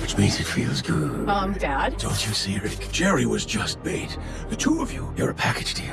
which means it feels good. Mom, Dad? Don't you see, Rick? Jerry was just bait. The two of you, you're a package deal.